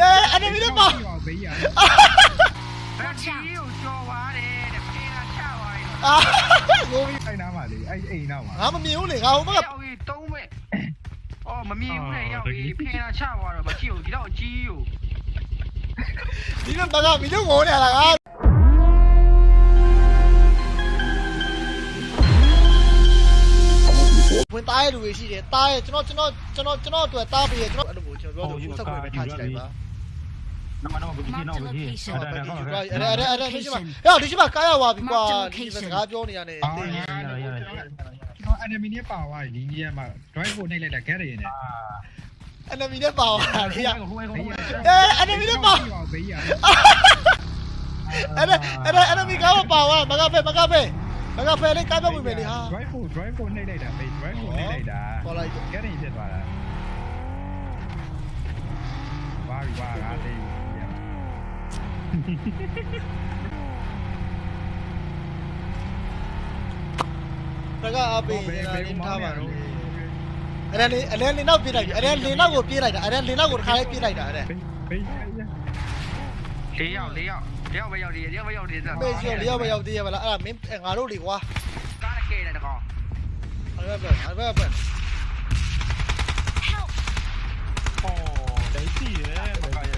အေး enemy နဲ့ပါဘေးရဘက်ကြီးကိုကြော်သွားတယ်တဲ့ဖေးတာချသွားတယ်အာကိုပြီအဲ့နားမှာလေအဲ့အိမ်နားမှာငါမမြင်ဘူးလေငါဟိုဘက်ကရောက်ပြီးသုံးမဲ့အော်မမြင်ဘူးလေရောက်ပြီးဖေးတာချသွားတော့မကြည့်ဘူးဒီတော့ကြီးကိုဒီလိုဘက်ကမီတို့ငိုနေရတာငါဝင်သားရလူတွေရှိတယ်သားရကျွန်တော်ကျွန်တော်ကျွန်တော်ကျွန်တော်အတွက်သားပေးရကျွန်တော်အဲ့လိုကျွန်တော်ပြောတယ်ဆက်ခွေပဲထားကြည့်လိုက်ပါ နော်နော်ဘယ်ကြီးနော်ဘယ်ကြီးအဲ့အဲ့ဒါဒါအဲ့ကောဒါင်းအဲ့တယ်ဒါအဲ့ဒါမရှိပါဟဲ့ဒီရှိပါကားရဝါပြီကွာဒီစကားပြောနေရတယ်အော်တင်ရရရရကျွန်တော် enemy နဲ့ပါသွားပြီဒီကြီးကမှ drive ကိုနှိပ်လိုက်တာခဲရရင်နဲ့အာ enemy နဲ့ပါသွားတယ်ရဟိုဟိုဟိုအေး enemy နဲ့ပါဘေးရအဲ့ဒါအဲ့ဒါ enemy ကားမပါသွားမကဖဲမကဖဲမကဖဲလေးကားပြောဝင်မယ်လေဟာ drive ကို drive ကိုနှိပ်လိုက်တာဘေး drive ကိုနှိပ်လိုက်တာခေါ်လိုက်ခဲရင်ဖြစ်သွားတာဘာရီဘာကလေး တကအပေးနေတာလင်းထားပါတော့အဲ့ဒါလေအဲ့ဒါလင်းနောက်ပြေးလိုက်ပြီအဲ့ဒါလင်းနောက်ကိုပြေးလိုက်တာအဲ့ဒါလင်းနောက်ကိုတစ်ခါလေးပြေးလိုက်တာအဲ့ဒါဘေးဘေး၄ယောက်၄ယောက်၄ယောက်ပဲရောက်သေးတယ်၄ယောက်ပဲရောက်သေးတယ်မေ့ကျော်လျောက်ပဲရောက်သေးရပါလားအဲ့ဒါမင်းငါတို့လေကွာကားကဲတယ်တကောင်အဲ့ဒါပဲအဲ့ဒါပဲအော်ဒိုင်းစီရဲ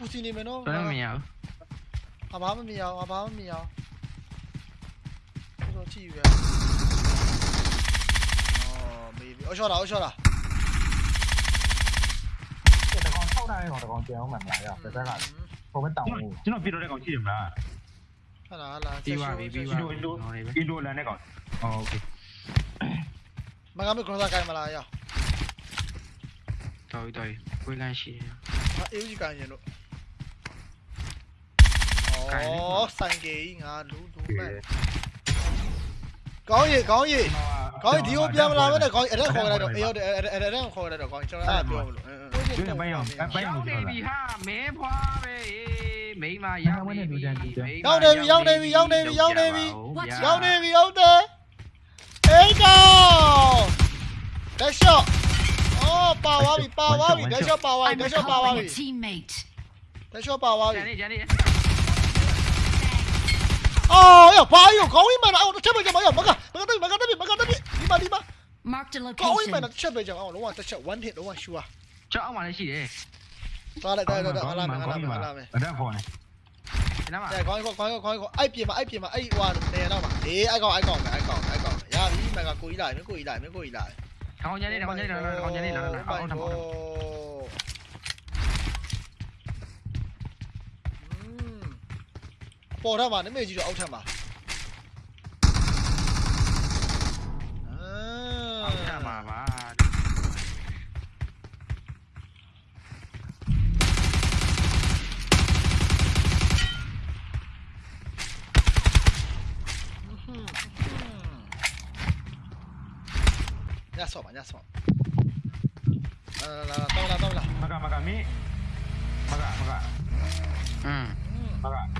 ပူစီနေမယ်နော် ဘယ်မရဘူး အဘာမမြင်အောင်အဘာမမြင်အောင်တော့ကြည့်ရအော်မေးပြီအော်ရှော့တာအော်ရှော့တာ တကောင်ထောက်ထားရဲတော့တကောင်ကြာအောင်မှမလားရဘယ်ဘက်ကဟိုဘက်တောင်းဦးကျွန်တော်ပြတော့တဲ့ကောင်ရှိတယ်မလား ဟာလားဟာလား ပြီးပါပြီပြီးပါ အင်ဒိုအင်ဒိုအင်ဒိုလန်တဲ့ကောင်အော်โอเค မကမေကရောစားကိုင်းမလားရော တော်ပြီတော်ပြီဝေးလန်းရှိတယ် အေးကြီးကိုင်းရင်လို့အော်ဆိုင်ကေကြီးငါလူလူ Có xanh gì ngờ đủ đủ này. Có gì có gì. Có gì thì ốp giam làm cái có ở đây khôi này được. Yêu ở đây không khôi này được còn cho nó được. Ừ, ừ. Chứ là bây giờ bây giờ. Mẹ hoa về. Mấy mà giao đi. Giao đi giao đi giao đi giao đi. Giao đi giao đi. Đấy đâu. Đấy shot. Oh, bao bao bị bao bao bị, đấy shot bao bao bị, đấy shot bao bao bị. Teammate. Deixa eu pau aí. 아야 봐요 거기만 아우 쳐보자 봐요 막아 막아다비 막아다비 막아다비 니마 니마 거기만 쳐보자 어 로마 쳐 원힛 로마 슈아 cho ông mà lấy gì đấy ta lại đây đây đây làm này làm này làm này đang phone này đây có có có có có ai pì mà ai pì mà ai hoàn nè đâu mà đi ai còn ai còn ai còn ai còn ya đi mày còn cùi lại mới cùi lại mới cùi lại không nhớ đi không nhớ đi không nhớ đi không nhớ đi không nhớ đi လိုက်သွားလာမယ်လာမယ်လာမယ် အဲ့ဒါခေါ်နေ ဒီနားမှာ အဲခေါင်းခေါင်းခေါင်းခေါင်းအဲ့ပြင်မှာအဲ့ပြင်မှာအဲ့ဟွာနေတော့မှာအေးအဲ့ကောင်အဲ့ကောင်အဲ့ကောင်အဲ့ကောင်ရပြီမက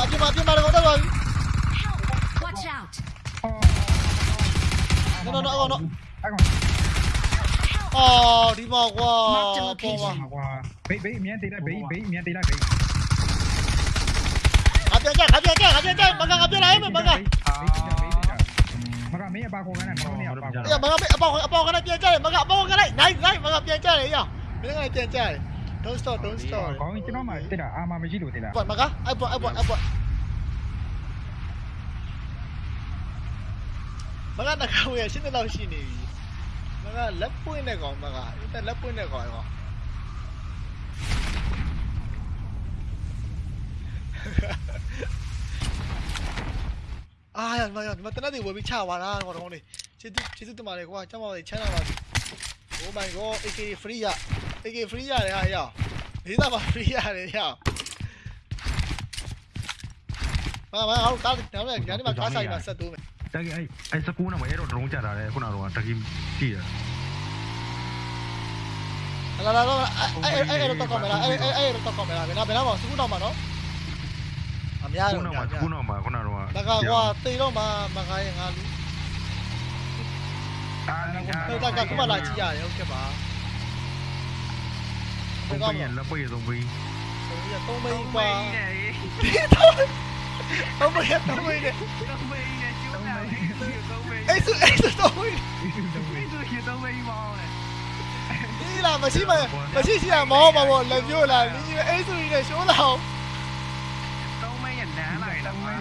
마, 뛰어 마, 뛰어 마, 나가, rồi, Watch out. nó nó nó nó. Ờ, đi mò qua. Mò qua. Bấy bấy miếng tí lại bấy bấy miếng tí lại bấy. Gặp chưa gặp chưa gặp chưa gặp chưa gặp chưa lấy mình bằng gặp. Bằng gặp mấy ba con cái này nó nè. Bây giờ bằng gặp bao bao cái này tiền chơi, bằng gặp bao cái này. Đấy, đấy, bằng gặp tiền chơi đấy nhỉ. Mấy cái này tiền chơi. Don't stop don't stop ကောင်းကျွန်တော်မှတက်တာအာမမရှိလို့တက်တာဘမကအဲ့ဘအဲ့ဘအဲ့ဘမကတကောရရှင်းတဲ့လောက်ရှိနေပြီမကလက်ပွင့်တဲ့ကောင်မကအဲ့လက်ပွင့်တဲ့ကောင်ရောအာရမရမတနတ်တွေဝယ်ပြီးချသွားတာကောင်တော်လေးကျေးဇူးကျေးဇူးတင်ပါတယ်ကွာကျမတို့ချမ်းသာပါပြီ Oh my god AK free ရ AK free ရတယ်ဟာရဒေသမှာ free ရတယ်ရမမဟုတ်တာနောက်လည်းညနေမှာကားဆိုင်မှာဆက်တိုးမယ်တကယ်အဲ့အဲ့စကူးနာမအဲ့တော့ဒရုန်းကြတာလေခုနကတော့တကီကြည့်ရလာလာလာအဲ့အဲ့အဲ့တော့ကောက်မယ်လားအဲ့အဲ့အဲ့တော့ကောက်မယ်လားဘယ်နာဘယ်နာမှာစကူးတော့မှာနော်အများကူတော့နာများမှာများကူနာမှာခုနကတော့မကကွာတေတော့မှာမကရဲ့ငါလူအာဟိုတကခုမှလာကြည့်ရတယ်ဟုတ်ကဲ့ပါ không lebih zombie. Bây giờ zombie qua. Thế thôi. Zombie hết zombie này. Zombie này chứ nào. Ê sự ê sự tôi. Ê sự gì zombie mò này. Đi làm mà xí mà mà xí xí là mò mà một lần vô là như ê sự này chỗ nào. Zombie nhận đá này là mà.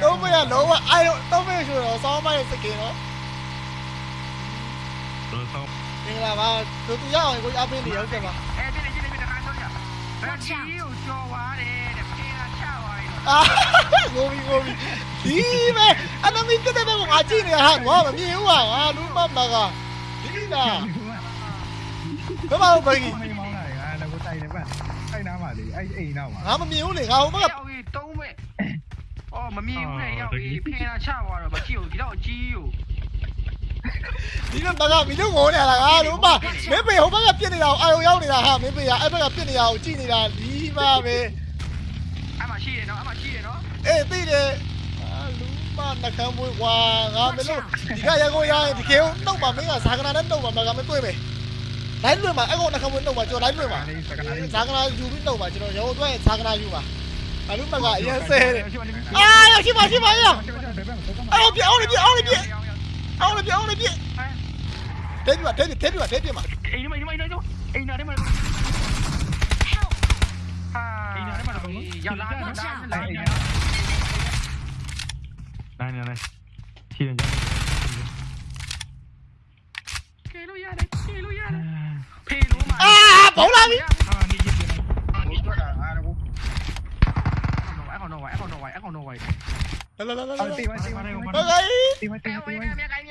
Zombie là lỗ mà ai zombie chủ yếu sao mày sẽ kì nó. Được không? Nhưng là mà tôi tôi nhớ rồi, tôi ăn bên đi không kìa mà. ဘယ်ကြီးကိုကြော်သွားတယ်တဲ့ဖေးတာချသွားတယ်အာငိုပြီးငိုပြီးဒီပဲအနမီတက်တဲ့ဘက်ကိုငါကြည့်နေဟာငါမမြင်ဘူးဟာငါလူမမကဒီလားဘယ်မှာဘယ်ကြီးမင်းမောင်းလာတယ်ငါလည်းကိုတိုက်တယ်ဗျအဲ့နားမှာလေအဲ့အိမ်နားမှာငါမမြင်ဘူးလေငါဟိုဘက်ကရောက်ပြီးသုံးမဲ့အော်မမြင်ဘူးလေရောက်ပြီးဖေးတာချသွားတော့မကြည့်ဘူးဒီတော့ကြီးကို ဒီတော့မကမီတို့ငိုနေရတာငါလူမမင်းပေဟိုဘက်ကပြစ်နေတာအာရုံရောက်နေတာဟာမင်းပေကအဲ့ဘက်ကပြစ်နေတာကိုကြည့်နေတာဒီပါပဲအမရှိတယ်နော်အမရှိတယ်နော်အေးသိတယ်အာလူမနှကမ်းမွေးကွာငါမလို့ဒီကရကိုရရင်ဒီကေကိုနှုတ်ပါမင်းကဇာကနာနဲ့နှုတ်ပါမကမတွေ့မယ်လိုက်လွင်မှာအဲ့ကောင်နှကမ်းမွေးနှုတ်ပါကျွန်တော်လိုက်လွင်ပါလေးစကနာလေးဇာကနာယူပြီးနှုတ်ပါကျွန်တော်ရုံးအတွက်ဇာကနာယူပါအလူမကအရင်ဆဲတယ်အာရရှိပါရှိပါရအော်ပြအောင်ပြအောင်ပြအောင်ပြ அவ்வளவு அவ்வளவு தேடி வா தேடி தேடி வா தேடி வா இன்னும் இன்னும் இன்னும் இன்னும் அதே மாதிரி này này này. Chi này à. Bỏ lên đi. Hãy subscribe cho kênh Ghiền Mì Gõ Để không bỏ lỡ những video hấp dẫn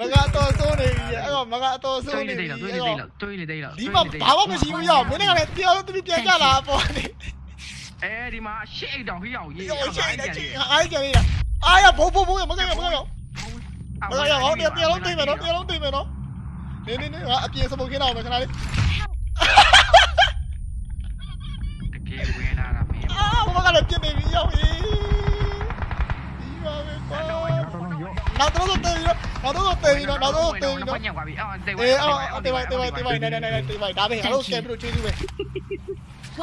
မကတော့စိုးနေပြီအဲ့တော့မကအတော်တွေးစိုးနေနေသေးပြီလားတွေးအဲ့နေသေးတော့လားတွေးနေသေးလားဒီမှာဘာမှမရှိဘူးရောက်မင်းကလည်းတရားလို့သူပြန်ကြလာပေါ့နေအဲဒီမှာရှစ်အိတ်တောင်ဟိရောက်ရေးရောရှိနေချင်အားကြနေတာအားရဘိုးဘိုးဘိုးမကရမကရမကရဟောတရားတရားလုံးသိမယ်နော်တရားလုံးသိမယ်နော်နေနေနေအပြင်စမုတ်ခင်းတော့မယ်ခဏလေး đâu rồi, từ nó. Ê, ờ, từ vậy, từ vậy, từ vậy, này này này, từ vậy, đá về, alo kèm đồ chơi đi về.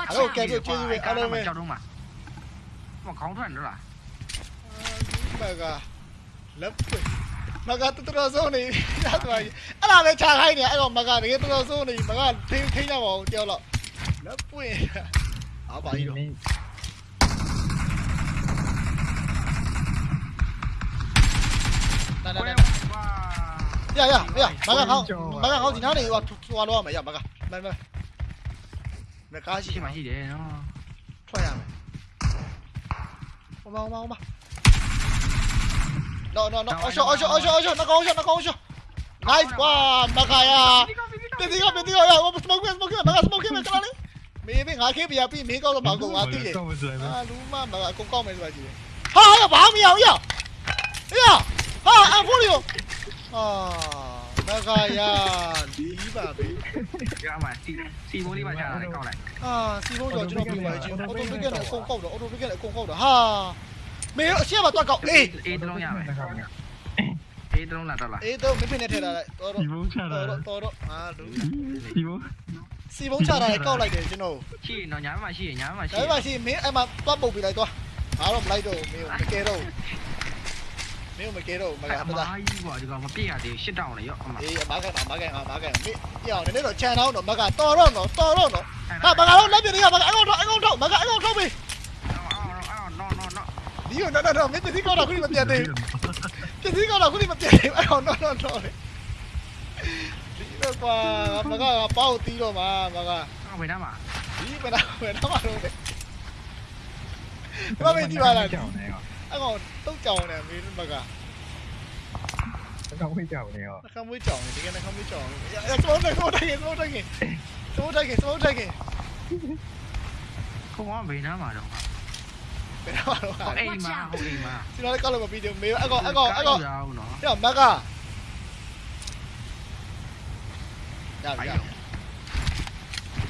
Alo kèm đồ chơi đi về, alo về. Mà không thuần nữa à? Baga. Lấp quỷ. Maga tự tự zo này, đã vậy. À là về chàng hay nhỉ, anh còn maga này tự zo này, maga thêm thêm nhau vào tiêu lọ. Lấp quỷ. À bà đi rồi. Đây đây đây. မကတကယ်တော်တော်ဆုံးနေမကထိထိရပါအောင်ကြောက်တော့လက်ပွင့်အားပါကြီးတော့နာနာနာရရရမကခေါင်းမကခေါင်းဒီနားနေဟိုဟိုလောရမယ်ရမကမမမကားရှိ ရှိမှ မှာ ရှိတယ်နော် ထွက်ရမယ်ဟိုမဟိုမဟိုမ no no no အော်ရှောအော်ရှောအော်ရှောအော်ရှောနှကောင်ရှောနှကောင်ရှော nice ကွာမခါရပြတိကပြတိကရ smoke smoke မက smoke မကလာလေမေးမေးငါခေးပြပြီးမင်းကောက်တော့မကောက်ငါသိတယ် တော့မစလိုက်ဘူး အာလူမမကအကုန်ကောက်မယ်ဆိုတာကြည့်ဟာဟာဘာမရအောင်ရရဟာအဖိုးလီယို ဟာမခါရလီးပါပဲရမှာစီစီမိုးလေးပါချတာကောက်လိုက်ဟာစီဖုံးကျော်ကျွန်တော်ပြပါချင်းအော်တိုပီကနဲ့အကုန်ကောက်တော့အော်တိုပီကနဲ့အကုန်ကောက်တော့ဟာမေးအရှက်မှာတွက်ကောက်အေးအေးတလုံးရမယ်အေးတလုံးလာတော့လားအေးတော့မင်းဖင်နဲ့ထည့်လာလိုက်တော်တော့ဒီဘုံချတာတော်တော့တော်တော့အာလူဒီဘုံစီဖုံးချတာလည်းကောက်လိုက်တယ်ကျွန်တော်ရှိနော်ညာမှာရှိရညာမှာရှိဒါပေမဲ့ရှိမင်းအဲ့မှာတွတ်ပုတ်ပြလိုက်တော့ငါတော့မလိုက်တော့ဘူးမင်းကိုမကဲတော့ဘူး မင်းကိုမကဲတော့ဘူးမကအတမားသားကြီးကွာဒီကောင်မပြည့်ရသေးရှစ်တောင်းလေရောအမအေးအမကန်အမကန်အမကန်မင်းပြောင်းနေတော့ခြံတော့တော့မကတော်တော့တော့တော်တော့တော့ဟာမကတော့လက်ပြနေရမကအကောင်တော့အကောင်တော့မကအကောင်တော့မေးအော်အော်အော်နော်နော်နော်ဒီကိုတော့တော့မင်းတတိကောတော့ခုမပြတ်သေးဘူးတတိကောတော့ခုမပြတ်သေးဘူးအကောင်တော့တော့တော့ဒီတော့ကွာမကကပေါက်တီးတော့မှာမကအော်ဘယ်နာမှာဒီမနာဘယ်တော့မှတော့လေဘာပဲဒီပါလားကြောင်နေရော အကောင်တုတ်ကြောင်နေမင်းမကအကောင်ဝေးကြောင်နေရောနှခမ်းမွေးကြောင်နေဒီကနှခမ်းမွေးကြောင်နေရတော့တော့တော့တိုင်းတော့တိုင်းတော့တိုင်းတော့တိုင်းခုံကဘယ်နာမှာတော့ဘယ်တော့တော့ဟိုအိမ်မှာဟိုအိမ်မှာကျွန်တော်လည်းကောက်လို့မပြီးသေးဘူးမေအကောင်အကောင်အကောင်ရအောင်နော်ပြောမကရပြီ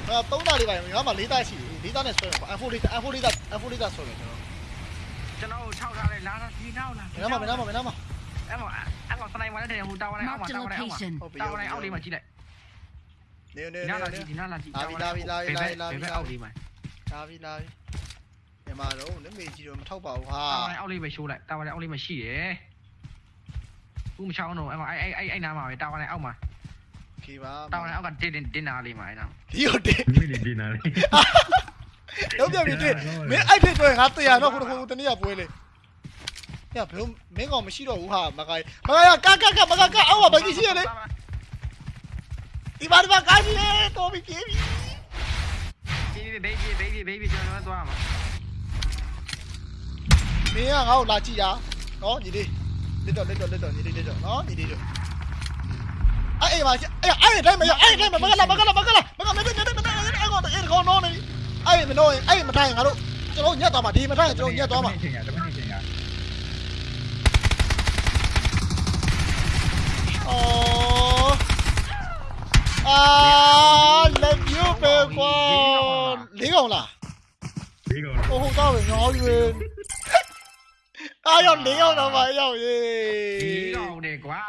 အာသုံးသားလေးပါငါမှလေးသားရှိတယ်လေးသားနဲ့ဆွဲမှာ F4 လေး F4 လေးသား F4 လေးသားဆွဲမယ်ကျွန်တော်ကျွန်တော်ထောက်ထားလိုက်လာလာဒီနောက်လာဘယ်နာမဘယ်နာမဘယ်နာမအဲ့မှာအဲ့မှာစနိုက်မှာလည်းဟိုတာဝန်လိုက်အောက်မှာ Marked a တာ cho nó sau ra này lá đi nào nè nó mà nó mà nó mà em bảo anh bảo tao này mà nó hù tao này ông bảo tao này ông bảo. tao này ông đi mà chị này. Nếu nếu nếu nếu nó là chị tao đi tao đi tao đi tao đi tao đi mày. Tao đi tao đi em mà đâu nếu mày chỉ được thâu bảo ha tao này ông đi mày xù lại tao này ông đi mày xì đấy cũng sao nó em bảo ai ai ai nào mà tao này ông mà. Mà tao này ông cần tiền tiền nào đi mà anh nào. Đi tiền tiền nào đi. လိုက်အောက်ကတင်းတင်းတင်းနာလေးမှာအဲ့နားဒီဟုတ်တယ်မိနေဒီနာလေးလုံးပြပြီတဲ့မင်းအဲ့ဖြစ်ဆိုရင်ငါတရားတော့ခုတခုတနည်းပွဲလေညဘယ်မင်းကောင်မရှိတော့ဘူးဟာမကိုင်မကိုင်ကကကကမကကအောက်မှာဘာကြီးရှိရလဲဒီပါဒီပါကားကြီးလေတော်ပြီပြေးပြီဒီဘေဘီဘေဘီဘေဘီကျွန်တော်သွားမှာမင်းကငါ့ကိုလာကြည့်ရနော်ညီလေးလက်တော့လက်တော့လက်တော့ညီလေးလက်တော့နော်ညီလေးတို့အဲ့အဲ့ပါအဲ့အဲ့တိုင်းမရအဲ့တိုင်းမကလာမကလာမကလာမကမနေနေနေနေအဲ့ကောင်အဲ့ကောင်နော်နေအဲ့မလို့အဲ့မထိုင်ငါတို့ကျွန်တော်ညက်သွားမှာဒီမထိုင်ကျွန်တော်ညက်သွားမှာချိန် ai mình nói ai mình thay ngã đâu cho nó nhét to mà đi mình thay cho nó nhét to mà. Oh ah lên yêu về qua. Lý không là? Ô không tao phải ngó nguyên ai còn lý không đâu mà à. đâu gì? Lý không đẹp quá.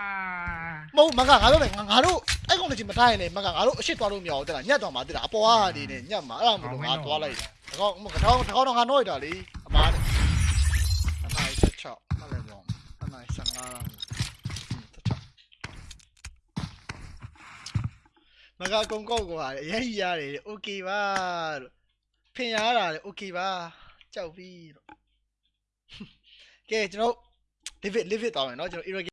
Mông mà cả ngã đâu phải ngã đâu အဲ့ကောင်လည်းမထားရင်လည်းမကငါတို့အရှိသွားလို့မရဘူးတဲ့လားညက်တော့မှတဲ့လားအပေါ်အားဒီနဲ့ညက်မှာအဲ့ဒါမလို့ငါသွားလိုက်တယ်တကောင်းမကောင်းတကောင်းတော့ငါနှောလိုက်တာလေအမားနဲ့အနိုင်ဆက်ချောက်မလဲဘောအနိုင်ဆန်ငါလားဆက်ချောက်မကကုံကောက်ကွာရဲကြီးရတယ်โอเคပါလို့ဖင်ရတာလေโอเคပါကြောက်ပြီလို့ကဲကျွန်တော် live it live it တောင်းမယ်เนาะကျွန်တော် irrigate